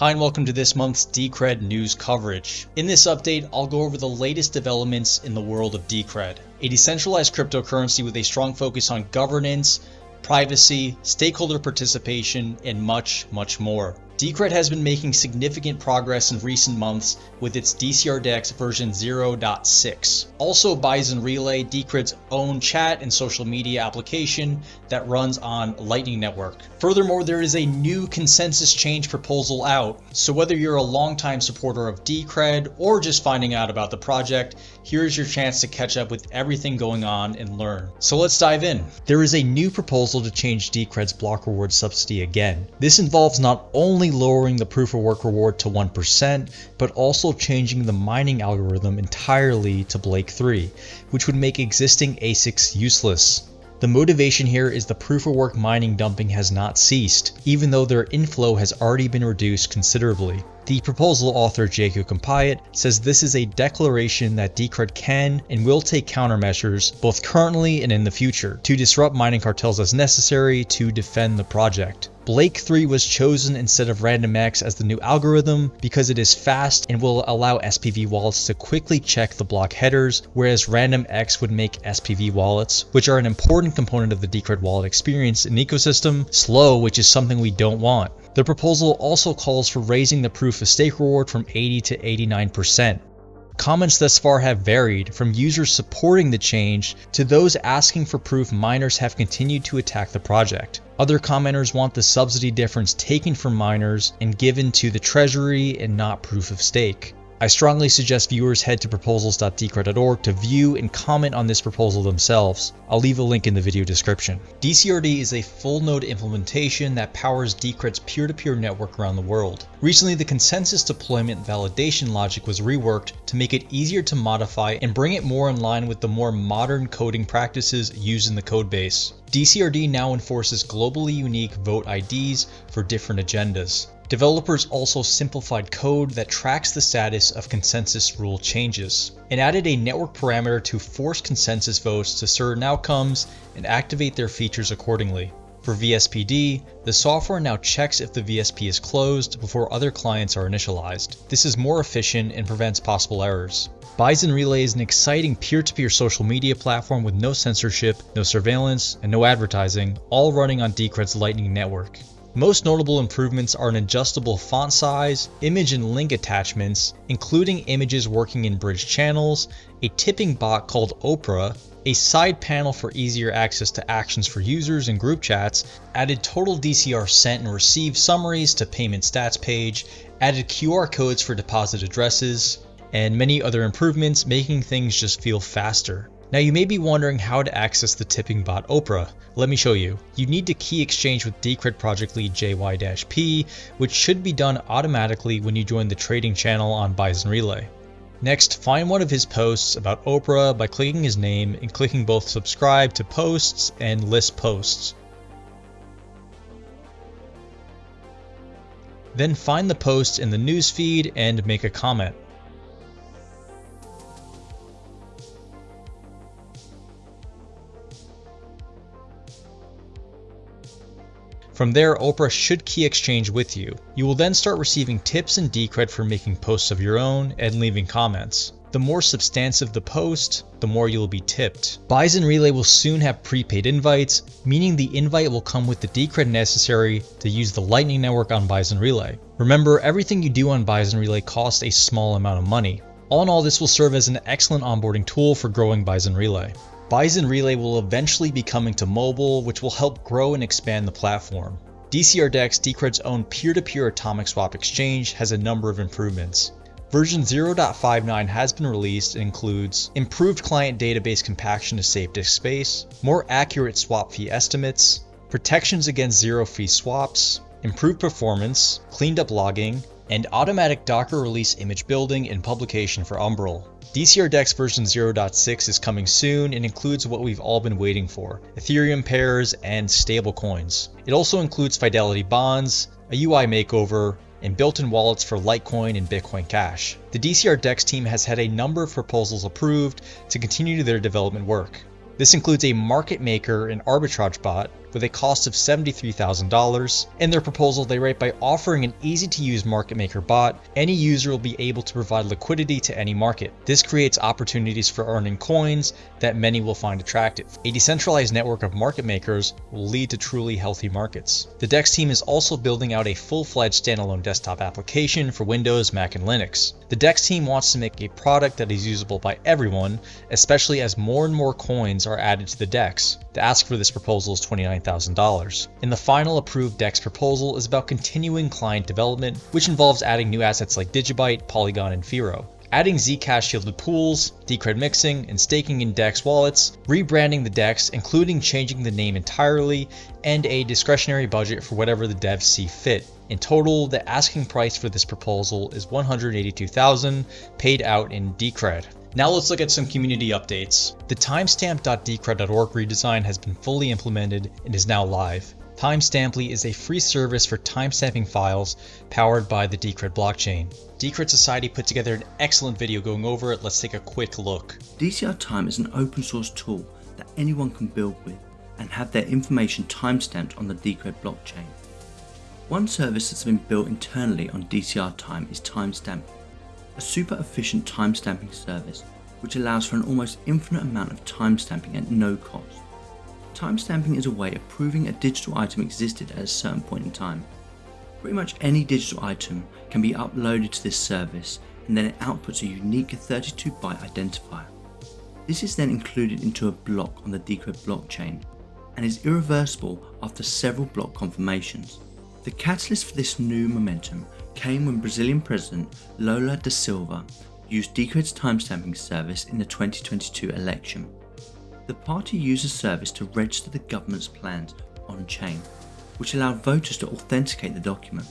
Hi and welcome to this month's Decred news coverage. In this update, I'll go over the latest developments in the world of Decred, a decentralized cryptocurrency with a strong focus on governance, privacy, stakeholder participation, and much, much more. Decred has been making significant progress in recent months with its DCRDEX version 0.6. Also Bison Relay, Decred's own chat and social media application that runs on Lightning Network. Furthermore, there is a new consensus change proposal out, so whether you're a longtime supporter of Decred or just finding out about the project, here's your chance to catch up with everything going on and learn. So let's dive in. There is a new proposal to change Decred's block reward subsidy again. This involves not only lowering the proof of work reward to 1%, but also changing the mining algorithm entirely to Blake 3, which would make existing ASICs useless. The motivation here is the proof of work mining dumping has not ceased, even though their inflow has already been reduced considerably. The proposal author Jake Yocom-Piatt says this is a declaration that Decred can and will take countermeasures, both currently and in the future, to disrupt mining cartels as necessary to defend the project. Blake 3 was chosen instead of RandomX as the new algorithm because it is fast and will allow SPV wallets to quickly check the block headers, whereas RandomX would make SPV wallets, which are an important component of the Decred wallet experience and ecosystem, slow, which is something we don't want. The proposal also calls for raising the proof of stake reward from 80 to 89%. Comments thus far have varied, from users supporting the change to those asking for proof miners have continued to attack the project. Other commenters want the subsidy difference taken from miners and given to the treasury and not proof of stake. I strongly suggest viewers head to proposals.decred.org to view and comment on this proposal themselves. I'll leave a link in the video description. DCRD is a full node implementation that powers Decred's peer-to-peer network around the world. Recently, the consensus deployment validation logic was reworked to make it easier to modify and bring it more in line with the more modern coding practices used in the codebase. DCRD now enforces globally unique vote IDs for different agendas. Developers also simplified code that tracks the status of consensus rule changes, and added a network parameter to force consensus votes to certain outcomes and activate their features accordingly. For VSPD, the software now checks if the VSP is closed before other clients are initialized. This is more efficient and prevents possible errors. Bison Relay is an exciting peer-to-peer -peer social media platform with no censorship, no surveillance, and no advertising, all running on Decred's Lightning Network. Most notable improvements are an adjustable font size, image and link attachments, including images working in bridge channels, a tipping bot called Oprah, a side panel for easier access to actions for users and group chats, added total DCR sent and received summaries to payment stats page, added QR codes for deposit addresses, and many other improvements making things just feel faster. Now you may be wondering how to access the tipping bot Oprah. Let me show you. You need to key exchange with Decred project lead JY-P, which should be done automatically when you join the trading channel on Bison Relay. Next, find one of his posts about Oprah by clicking his name and clicking both subscribe to posts and list posts. Then find the post in the newsfeed and make a comment. From there, Oprah should key exchange with you. You will then start receiving tips and Decred for making posts of your own and leaving comments. The more substantive the post, the more you will be tipped. Bison Relay will soon have prepaid invites, meaning the invite will come with the Decred necessary to use the Lightning Network on Bison Relay. Remember, everything you do on Bison Relay costs a small amount of money. All in all, this will serve as an excellent onboarding tool for growing Bison Relay. Bison Relay will eventually be coming to mobile, which will help grow and expand the platform. DCRDEX, Decred's own peer-to-peer -peer atomic swap exchange, has a number of improvements. Version 0.59 has been released and includes improved client database compaction to save disk space, more accurate swap fee estimates, protections against zero fee swaps, improved performance, cleaned up logging, and automatic Docker release image building and publication for Umbrel. DCRDEX version 0.6 is coming soon and includes what we've all been waiting for, Ethereum pairs and stablecoins. It also includes Fidelity bonds, a UI makeover, and built-in wallets for Litecoin and Bitcoin Cash. The DCRDEX team has had a number of proposals approved to continue their development work. This includes a market maker and arbitrage bot, with a cost of $73,000. In their proposal, they write by offering an easy to use market maker bot, any user will be able to provide liquidity to any market. This creates opportunities for earning coins that many will find attractive. A decentralized network of market makers will lead to truly healthy markets. The DEX team is also building out a full-fledged standalone desktop application for Windows, Mac, and Linux. The DEX team wants to make a product that is usable by everyone, especially as more and more coins are added to the DEX. The ask for this proposal is $29,000. And the final approved DEX proposal is about continuing client development, which involves adding new assets like Digibyte, Polygon, and Firo adding Zcash shielded pools, Decred mixing, and staking in DEX wallets, rebranding the DEX, including changing the name entirely, and a discretionary budget for whatever the devs see fit. In total, the asking price for this proposal is 182,000 paid out in Decred. Now let's look at some community updates. The timestamp.decred.org redesign has been fully implemented and is now live. Timestamply is a free service for timestamping files powered by the Decred blockchain. Decred Society put together an excellent video going over it, let's take a quick look. DCR Time is an open source tool that anyone can build with and have their information timestamped on the Decred blockchain. One service that's been built internally on DCR Time is Timestamp a super efficient timestamping service which allows for an almost infinite amount of timestamping at no cost. Timestamping is a way of proving a digital item existed at a certain point in time. Pretty much any digital item can be uploaded to this service and then it outputs a unique 32 byte identifier. This is then included into a block on the Decred blockchain and is irreversible after several block confirmations. The catalyst for this new momentum came when Brazilian President Lula da Silva used Decred's timestamping service in the 2022 election. The party used the service to register the government's plans on-chain, which allowed voters to authenticate the document.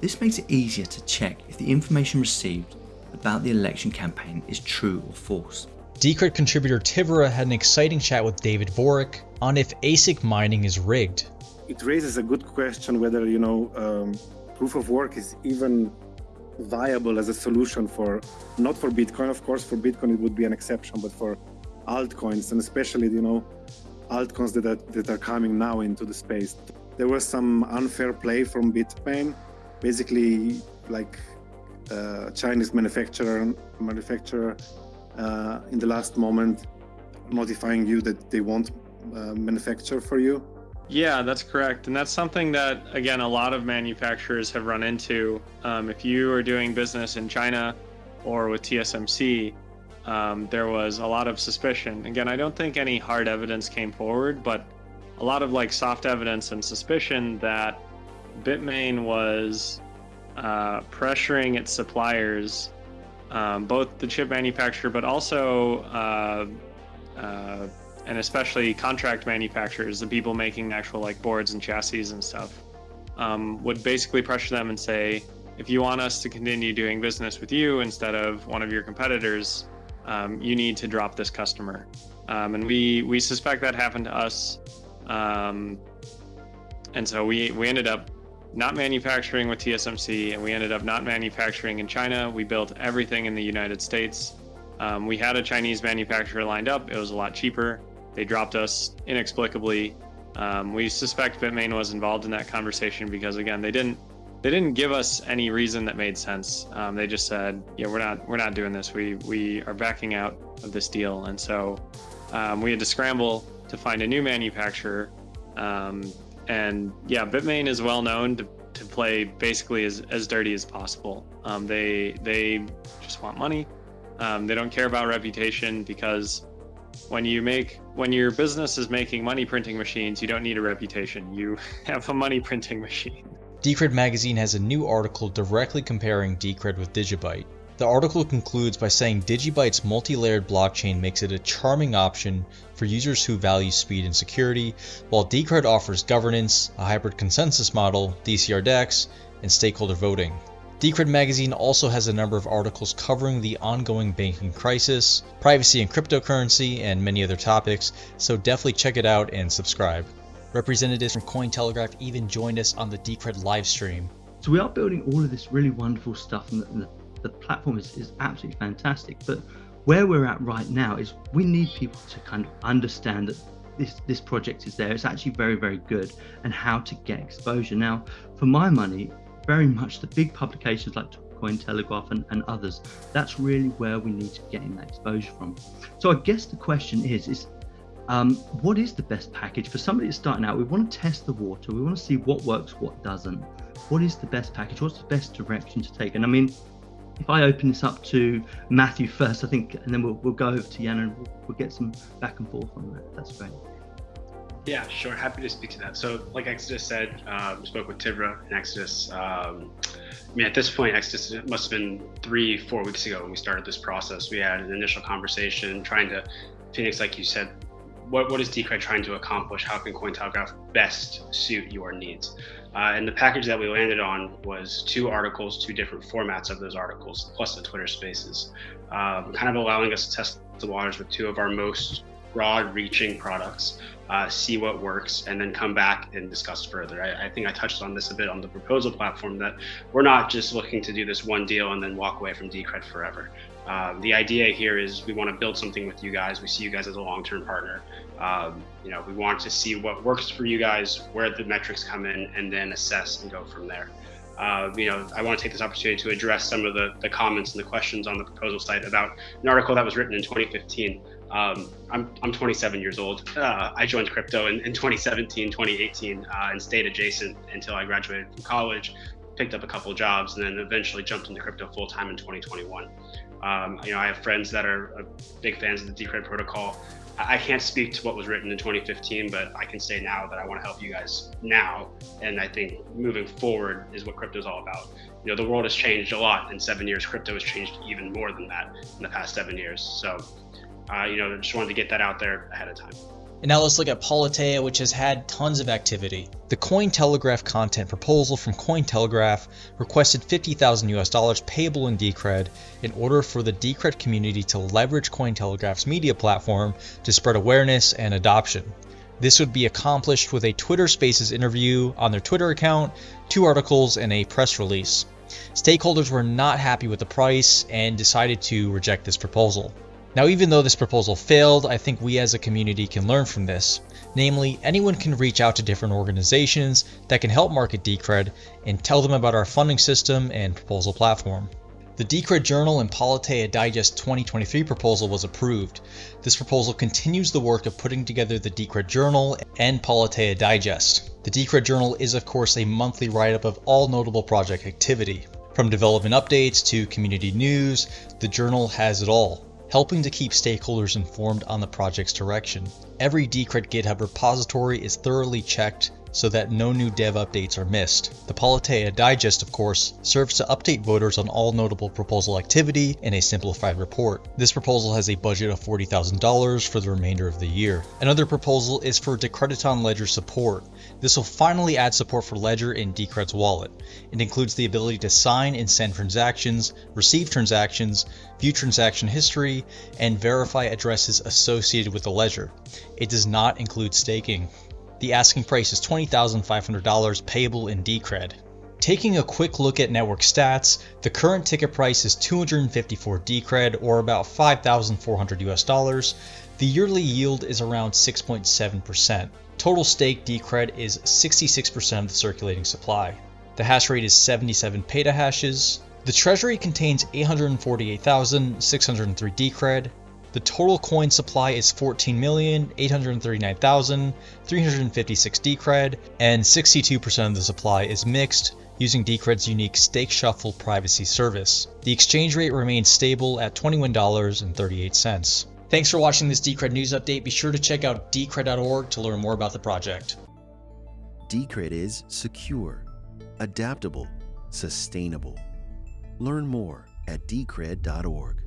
This makes it easier to check if the information received about the election campaign is true or false. Decred contributor Tivra had an exciting chat with David Vorick on if ASIC mining is rigged. It raises a good question whether, you know, um, proof of work is even viable as a solution for not for bitcoin of course for bitcoin it would be an exception but for altcoins and especially you know altcoins that are, that are coming now into the space. There was some unfair play from bitmain basically like uh, chinese manufacturer manufacturer uh, in the last moment notifying you that they won't uh, manufacture for you yeah, that's correct. And that's something that, again, a lot of manufacturers have run into. Um, if you are doing business in China or with TSMC, um, there was a lot of suspicion. Again, I don't think any hard evidence came forward, but a lot of like soft evidence and suspicion that Bitmain was uh, pressuring its suppliers, um, both the chip manufacturer, but also uh, uh, and especially contract manufacturers, the people making actual like boards and chassis and stuff, um, would basically pressure them and say, if you want us to continue doing business with you instead of one of your competitors, um, you need to drop this customer. Um, and we we suspect that happened to us, um, and so we we ended up not manufacturing with TSMC, and we ended up not manufacturing in China. We built everything in the United States. Um, we had a Chinese manufacturer lined up. It was a lot cheaper. They dropped us inexplicably. Um, we suspect Bitmain was involved in that conversation because again, they didn't they didn't give us any reason that made sense. Um, they just said, "Yeah, we're not we're not doing this. We we are backing out of this deal." And so um, we had to scramble to find a new manufacturer. Um, and yeah, Bitmain is well known to, to play basically as, as dirty as possible. Um, they they just want money. Um, they don't care about reputation because when you make when your business is making money printing machines, you don't need a reputation. You have a money printing machine. Decred magazine has a new article directly comparing Decred with Digibyte. The article concludes by saying Digibyte's multi-layered blockchain makes it a charming option for users who value speed and security, while Decred offers governance, a hybrid consensus model, DCR DEX, and stakeholder voting. Decred magazine also has a number of articles covering the ongoing banking crisis, privacy and cryptocurrency, and many other topics, so definitely check it out and subscribe. Representatives from Cointelegraph even joined us on the Decred livestream. So we are building all of this really wonderful stuff and the, the platform is, is absolutely fantastic, but where we're at right now is we need people to kind of understand that this this project is there. It's actually very very good, and how to get exposure. Now, for my money, very much the big publications like Cointelegraph and, and others. That's really where we need to get in that exposure from. So I guess the question is is um, what is the best package for somebody that's starting out? We want to test the water. We want to see what works, what doesn't. What is the best package? What's the best direction to take? And I mean, if I open this up to Matthew first, I think, and then we'll, we'll go over to Jan and we'll, we'll get some back and forth on that. That's great. Yeah, sure. Happy to speak to that. So, like Exodus said, uh, we spoke with Tivra and Exodus. Um, I mean, at this point, Exodus must have been three, four weeks ago when we started this process. We had an initial conversation trying to, Phoenix, like you said, what, what is Decred trying to accomplish? How can Cointelegraph best suit your needs? Uh, and the package that we landed on was two articles, two different formats of those articles, plus the Twitter spaces, um, kind of allowing us to test the waters with two of our most broad reaching products, uh, see what works, and then come back and discuss further. I, I, think I touched on this a bit on the proposal platform that we're not just looking to do this one deal and then walk away from Decred forever. Uh, the idea here is we want to build something with you guys. We see you guys as a long-term partner. Um, you know, we want to see what works for you guys, where the metrics come in, and then assess and go from there. Uh, you know, I want to take this opportunity to address some of the, the comments and the questions on the proposal site about an article that was written in 2015. Um, I'm, I'm 27 years old. Uh, I joined crypto in, in 2017, 2018, uh, and stayed adjacent until I graduated from college, picked up a couple jobs, and then eventually jumped into crypto full time in 2021. Um, you know, I have friends that are uh, big fans of the Decred protocol. I can't speak to what was written in 2015, but I can say now that I want to help you guys now. And I think moving forward is what crypto is all about. You know, the world has changed a lot in seven years. Crypto has changed even more than that in the past seven years. So, uh, you know, just wanted to get that out there ahead of time. And now let's look at Politeia, which has had tons of activity. The Cointelegraph content proposal from Cointelegraph requested 50,000 US dollars payable in Decred in order for the Decred community to leverage Cointelegraph's media platform to spread awareness and adoption. This would be accomplished with a Twitter Spaces interview on their Twitter account, two articles, and a press release. Stakeholders were not happy with the price and decided to reject this proposal. Now even though this proposal failed, I think we as a community can learn from this. Namely, anyone can reach out to different organizations that can help market Decred and tell them about our funding system and proposal platform. The Decred Journal and Politeia Digest 2023 proposal was approved. This proposal continues the work of putting together the Decred Journal and Politeia Digest. The Decred Journal is of course a monthly write-up of all notable project activity. From development updates to community news, the journal has it all helping to keep stakeholders informed on the project's direction. Every Decred GitHub repository is thoroughly checked so that no new dev updates are missed. The Politeia Digest, of course, serves to update voters on all notable proposal activity in a simplified report. This proposal has a budget of $40,000 for the remainder of the year. Another proposal is for Decrediton Ledger support. This will finally add support for Ledger in Decred's wallet. It includes the ability to sign and send transactions, receive transactions, view transaction history, and verify addresses associated with the ledger. It does not include staking. The asking price is $20,500 payable in Decred. Taking a quick look at network stats, the current ticket price is 254 Decred or about 5,400 US dollars. The yearly yield is around 6.7%. Total stake Decred is 66% of the circulating supply. The hash rate is 77 petahashes. The treasury contains 848,603 Decred. The total coin supply is 14,839,356 Decred, and 62% of the supply is mixed using Decred's unique Stake Shuffle privacy service. The exchange rate remains stable at $21.38. Thanks for watching this Decred news update. Be sure to check out decred.org to learn more about the project. Decred is secure, adaptable, sustainable. Learn more at decred.org.